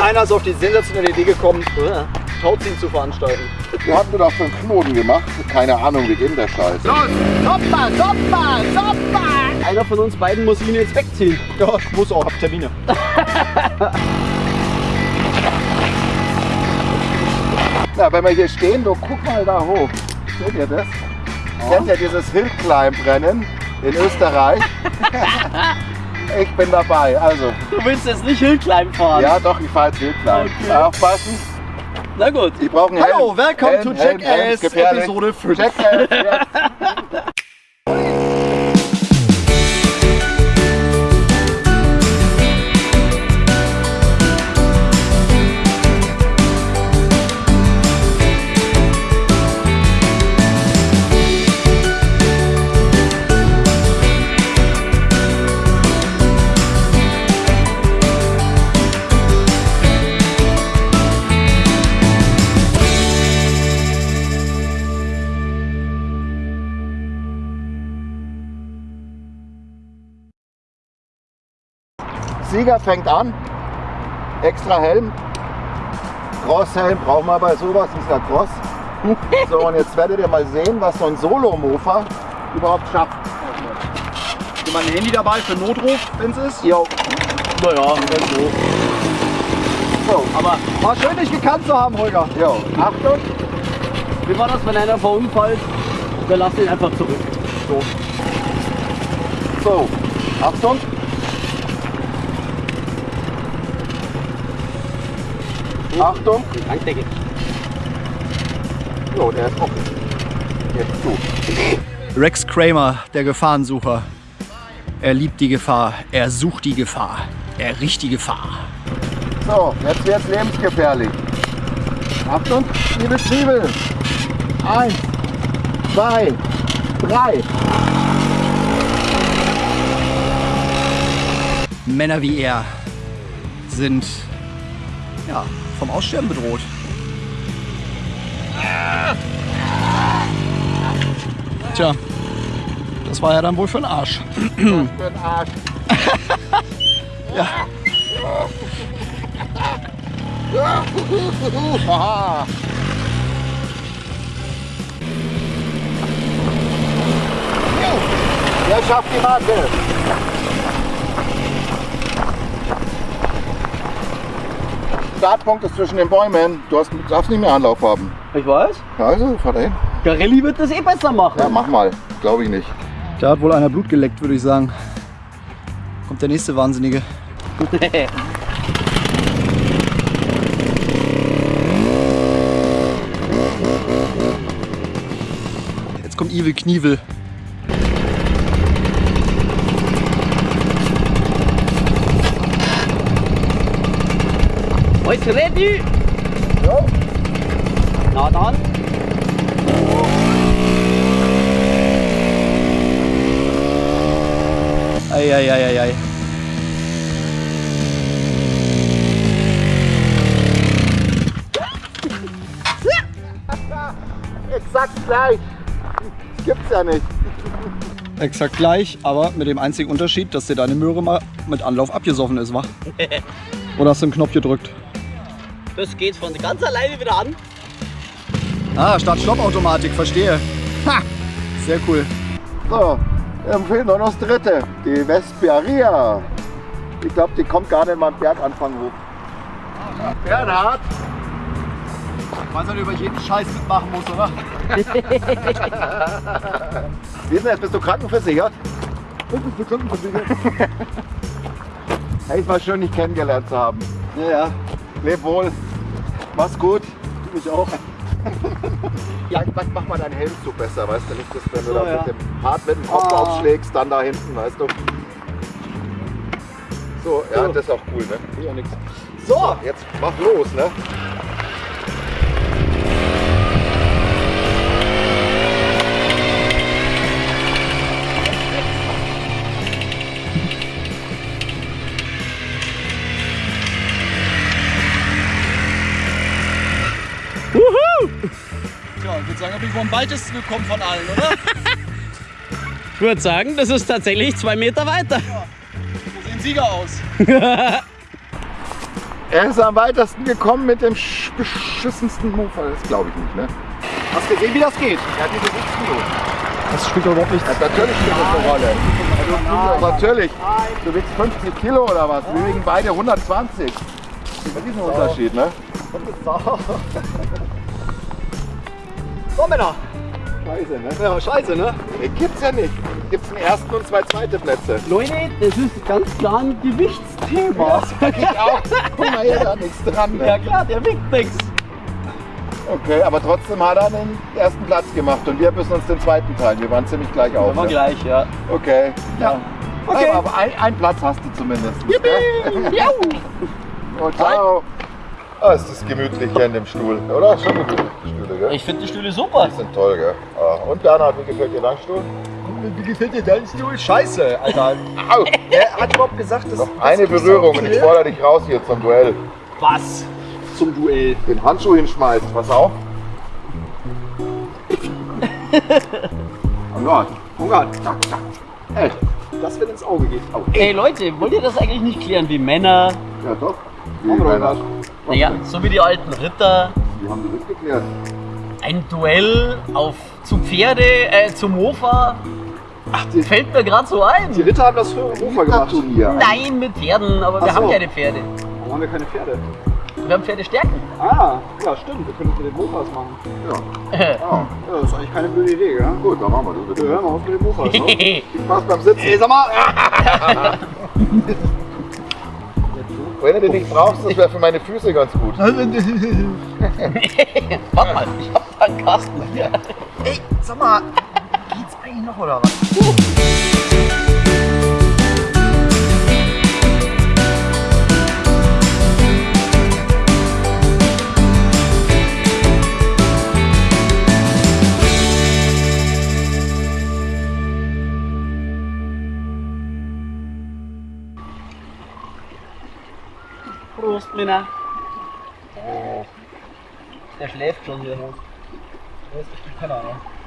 Keiner ist auf die sensationelle Idee gekommen, äh, Tauziehen zu veranstalten. Wir hatten doch für einen Knoten gemacht. Keine Ahnung, wie geht der Scheiß? Los, Soppa, Soppa, Soppa! Einer von uns beiden muss ihn jetzt wegziehen. Ja, ich muss auch, hab Termine. Na, wenn wir hier stehen, du guck mal da hoch. Seht ihr das? Kennt ihr dieses Hillclimb-Rennen in Österreich? ich bin dabei. Also, Du willst jetzt nicht Hillclimb fahren? ja doch, ich fahre jetzt Hillclimb. Okay. Aufpassen, Na gut. die brauchen Helm. Hallo, welcome Helm, to Jackass. Episode 5. Jackass, Sieger fängt an. Extra Helm. Crosshelm brauchen wir bei sowas, ist ja Cross. So, und jetzt werdet ihr mal sehen, was so ein Solo-Mofa überhaupt schafft. Hast mein Handy dabei für Notruf, wenn es ist? Jo, Naja, wenn so. so, Aber war schön, dich gekannt zu haben, Holger. jo. Achtung, Wie war das, wenn einer verunfallt? Wir lassen ihn einfach zurück. So. so, Achtung. Achtung. Tankdecke. Jo, der ist offen. Jetzt zu. Rex Kramer, der Gefahrensucher. Er liebt die Gefahr, er sucht die Gefahr, er riecht die Gefahr. So, jetzt wird's lebensgefährlich. Achtung, liebe Zwiebel. Eins, zwei, drei. Männer wie er sind ja, vom Aussterben bedroht. Tja, das war ja dann wohl für den Arsch. Für den Arsch. Ja. Der schafft die Marke. Startpunkt ist zwischen den Bäumen. Du hast, darfst nicht mehr Anlauf haben. Ich weiß. Also, fahr dahin. Garelli wird das eh besser machen. Ja, mach mal. Glaube ich nicht. Da hat wohl einer Blut geleckt, würde ich sagen. Kommt der nächste Wahnsinnige. Jetzt kommt Evil Knievel. Ist ready? Jo. Na dann. Eieieiei. Exakt gleich. Das gibt's ja nicht. Exakt gleich, aber mit dem einzigen Unterschied, dass dir deine Möhre mal mit Anlauf abgesoffen ist, wa? Oder hast du einen Knopf gedrückt? Das geht von ganz alleine wieder an. Ah, Start-Stopp-Automatik, verstehe. Ha! Sehr cool. So, dann fehlt noch das dritte. Die Vesperia. Ich glaube, die kommt gar nicht mal am Berganfang hoch. Bernhard, Weil man über jeden Scheiß mitmachen muss, oder? wie ist denn jetzt? Bist du krankenversichert? Bist du krankenversichert? hey, es war schön, dich kennengelernt zu haben. Ja, ja. Leb wohl. Mach's gut. Du mich auch. Ja, mach, mach mal deinen Helm zu besser, weißt du nicht, dass wenn du So, da ja. mit dem hart mit dem Kopf Ah. aufschlägst, dann da hinten, weißt du. So, ja, So. das ist auch cool, ne? Ja, nix. So, jetzt mach los, ne? Ich würde sagen, da bin ich wohl am weitesten gekommen von allen, oder? Ich würde sagen, das ist tatsächlich zwei Meter weiter. Wo sehen den Sieger aus. Er ist am weitesten gekommen mit dem sch- beschissensten Mofa. Das glaube ich nicht, ne? Hast du gesehen, wie das geht? Er hat diese 6 Kilo. Das spielt doch überhaupt nicht. Ja, natürlich spielt das eine Rolle. Also, natürlich. Du wiegst 50 Kilo oder was? Wir wiegen beide 120. Das ist ein Unterschied, ne? So, Männer. Scheiße, ne? Ja, scheiße, ne? Nee, Gibt's ja nicht. Gibt's einen ersten und zwei zweite Plätze. Leute, das ist ganz klar ein Gewichtsthema. Sag ich auch. Guck mal hier, da nichts dran. Ja Ne? klar, der wiegt nichts. Okay, aber trotzdem hat er den ersten Platz gemacht und wir müssen uns den zweiten teilen. Wir waren ziemlich gleich auf. War Ne? gleich, ja. Okay. Ja. Okay. Aber ein, ein Platz hast du zumindest. Yippie! Jau! Oh, ciao. Ah, ist das gemütlich hier in dem Stuhl, oder? Schon gemütlich, die Stühle, gell? Ich finde die Stühle super. Die sind toll, gell? Ah, Und Bernhard, wie gefällt dir dein Stuhl? Wie gefällt dir dein Stuhl? Scheiße, Alter. Au! Wer hat überhaupt gesagt, dass Noch eine Berührung und ich fordere dich raus hier zum Duell. Was? Zum Duell. Den Handschuh hinschmeißen, pass auf. Oh Gott. Oh Gott. Ey, das wird ins Auge geht. Oh, Ey Leute, wollt ihr das eigentlich nicht klären wie Männer? ja doch. Wie, Männer? Naja, so wie die alten Ritter. Wie haben die das geklärt? Ein Duell auf zu Pferde, äh, zum Mofa. Ach, die, Fällt mir gerade so ein. die Ritter haben das für Ufer gemacht. Turnier. Nein, mit Pferden, aber wir Ach so. haben keine Pferde. Warum haben wir keine Pferde? Wir haben Pferdestärken. Ah, ja stimmt, wir können es mit den Mofas machen. Ja. Äh, ja. Ja, das ist eigentlich keine blöde Idee, gell? Gut, dann machen wir das. Wir bitte. hören mal auf mit den Mofas. Ne? Viel Spaß beim Sitzen. Ey, sag mal! Wenn du den nicht brauchst, das wäre für meine Füße ganz gut. Warte mal, ich hab da einen Kasten. Ey, sag mal, geht's eigentlich noch oder was? Prost, Männer. Der schläft schon hier. Das ist echt ein Penner, ne?